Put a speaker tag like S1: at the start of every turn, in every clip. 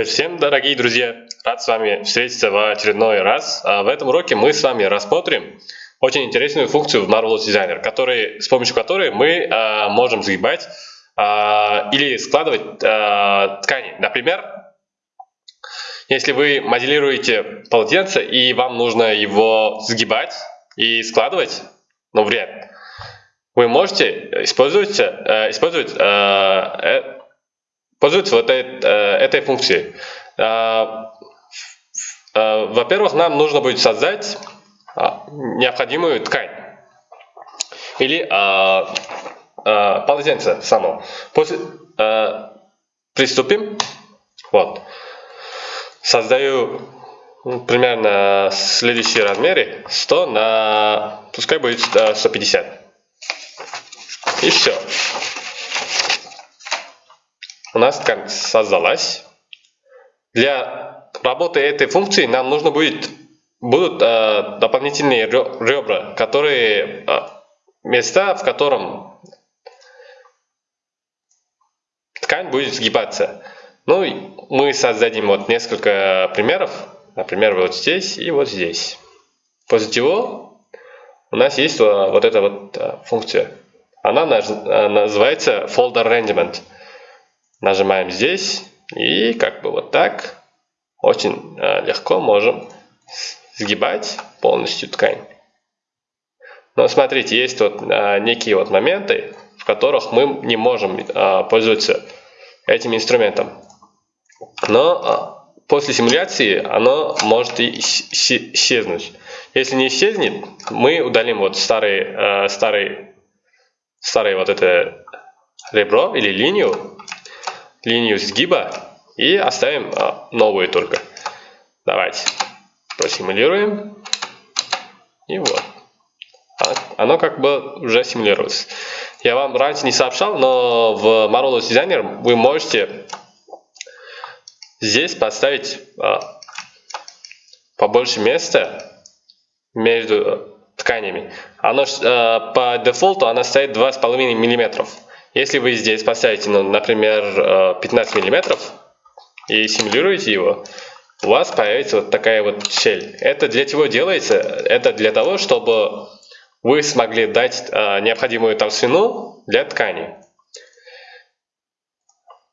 S1: Привет всем, дорогие друзья! Рад с вами встретиться в очередной раз. А в этом уроке мы с вами рассмотрим очень интересную функцию в Marvelous Designer, который, с помощью которой мы а, можем сгибать а, или складывать а, ткани. Например, если вы моделируете полотенце и вам нужно его сгибать и складывать, ну, в вы можете использовать, э, использовать э, пользуются вот этой, э, этой функцией. Э, э, во-первых, нам нужно будет создать необходимую ткань или полотенце само. После, приступим. Вот. Создаю ну, примерно следующие размеры 100 на, пускай будет 150. И все у нас создалась. Для работы этой функции нам нужно будет будут э, дополнительные ребра, которые э, места, в котором ткань будет сгибаться. Ну, мы создадим вот несколько примеров, например, вот здесь и вот здесь. После чего у нас есть вот эта вот э, функция. Она э, называется Folder Arrangement. Нажимаем здесь и как бы вот так очень э, легко можем сгибать полностью ткань. Но смотрите, есть вот э, некие вот моменты, в которых мы не можем э, пользоваться этим инструментом. Но после симуляции оно может и исчезнуть. Если не исчезнет, мы удалим вот старый, старый, старый вот это ребро или линию линию сгиба и оставим а, новую только. Давайте просимулируем. И вот. А, оно как бы уже симулируется. Я вам раньше не сообщал, но в Marvelous Designer вы можете здесь поставить а, побольше места между тканями. Оно а, по дефолту она стоит 2,5 миллиметров. Если вы здесь поставите, ну, например, 15 э, мм и симулируете его, у вас появится вот такая вот щель. Это для чего делается? Это для того, чтобы вы смогли дать э, необходимую толщину для ткани.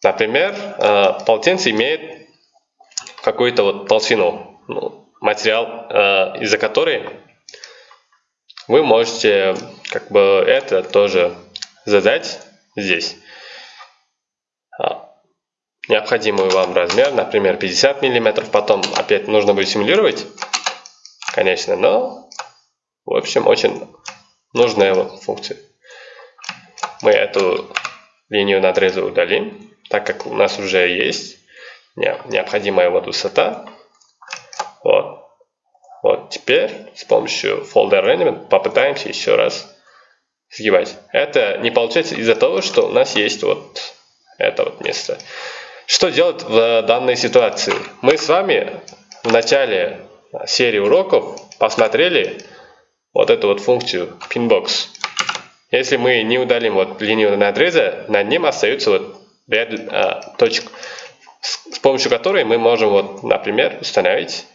S1: Например, э, полотенце имеет какую-то вот толщину, ну, материал, из-за которой вы можете как бы это тоже задать здесь. А, необходимый вам размер, например, 50 мм. Потом опять нужно будет симулировать, конечно, но, в общем, очень нужная функция. Мы эту линию надреза удалим, так как у нас уже есть необходимая вот высота. Вот. Вот теперь с помощью Folder Arrangement попытаемся еще раз сгибать. Это не получается из-за того, что у нас есть вот это вот место. Что делать в данной ситуации? Мы с вами в начале серии уроков посмотрели вот эту вот функцию pinbox. Если мы не удалим вот линию надреза, на нем остается вот ряд а, точек, с, с помощью которой мы можем вот, например, установить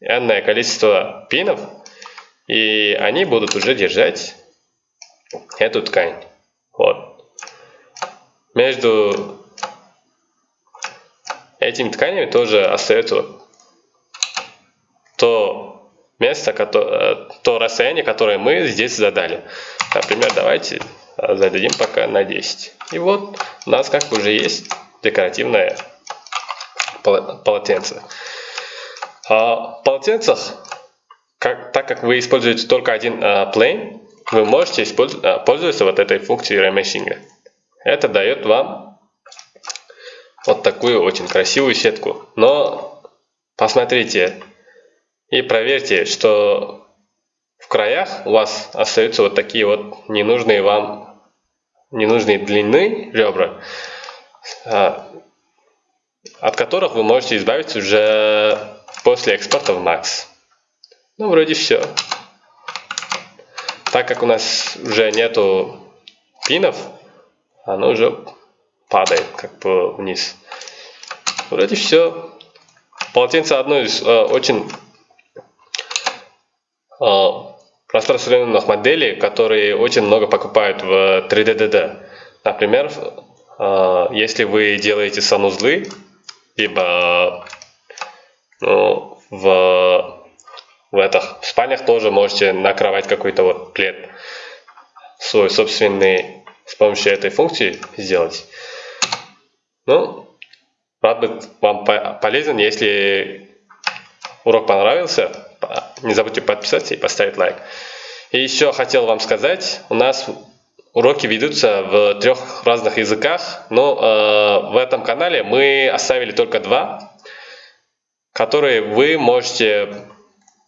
S1: n количество пинов, и они будут уже держать эту ткань. Вот. Между этими тканями тоже остается то место, то расстояние, которое мы здесь задали. Например, давайте зададим пока на 10. И вот у нас как бы уже есть декоративное полотенце. А в полотенцах, как, так как вы используете только один а, plane, вы можете а, пользоваться вот этой функцией ремешинга. Это дает вам вот такую очень красивую сетку. Но посмотрите и проверьте, что в краях у вас остаются вот такие вот ненужные вам ненужные длины ребра, а, от которых вы можете избавиться уже после экспорта в Max. Ну, вроде все. Так как у нас уже нету пинов, оно уже падает как бы вниз. Вроде все. Полотенце одно из э, очень э, распространенных моделей, которые очень много покупают в 3DDD. Например, э, если вы делаете санузлы, либо ну, в, в, этих, в спальнях тоже можете накрывать какой-то вот плед свой собственный с помощью этой функции сделать. Ну, рад быть вам полезен. Если урок понравился, не забудьте подписаться и поставить лайк. И еще хотел вам сказать, у нас уроки ведутся в трех разных языках, но э, в этом канале мы оставили только два, которые вы можете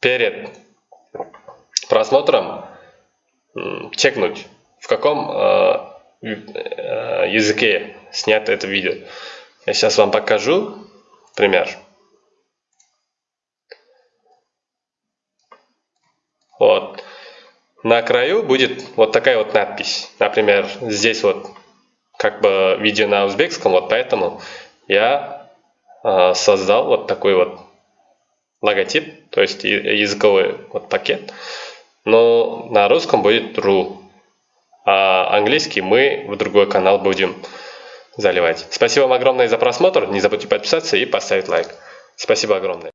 S1: перед просмотром чекнуть, в каком э, э, языке снято это видео. Я сейчас вам покажу пример. Вот. На краю будет вот такая вот надпись. Например, здесь вот как бы видео на узбекском, вот поэтому я э, создал вот такой вот логотип, то есть языковой вот пакет. Но на русском будет ru, а английский мы в другой канал будем заливать. Спасибо вам огромное за просмотр. Не забудьте подписаться и поставить лайк. Спасибо огромное.